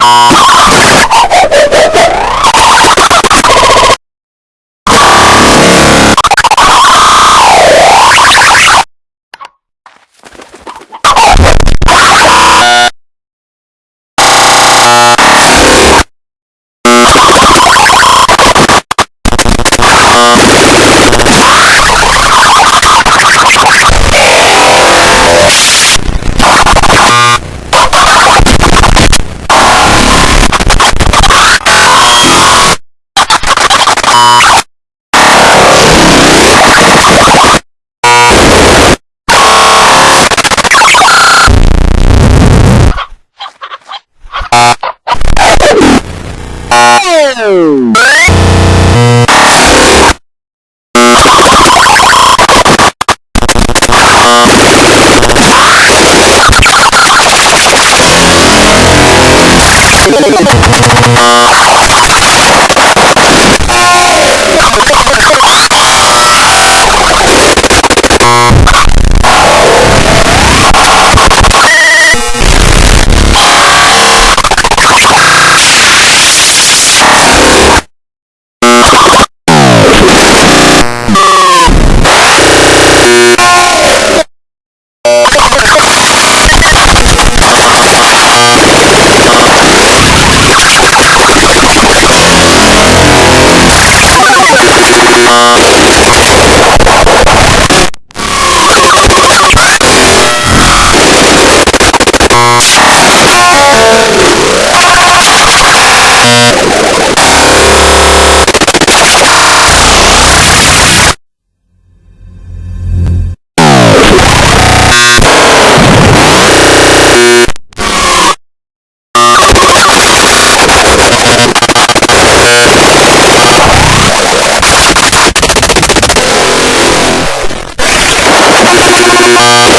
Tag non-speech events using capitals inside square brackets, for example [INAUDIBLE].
you [LAUGHS] Bye.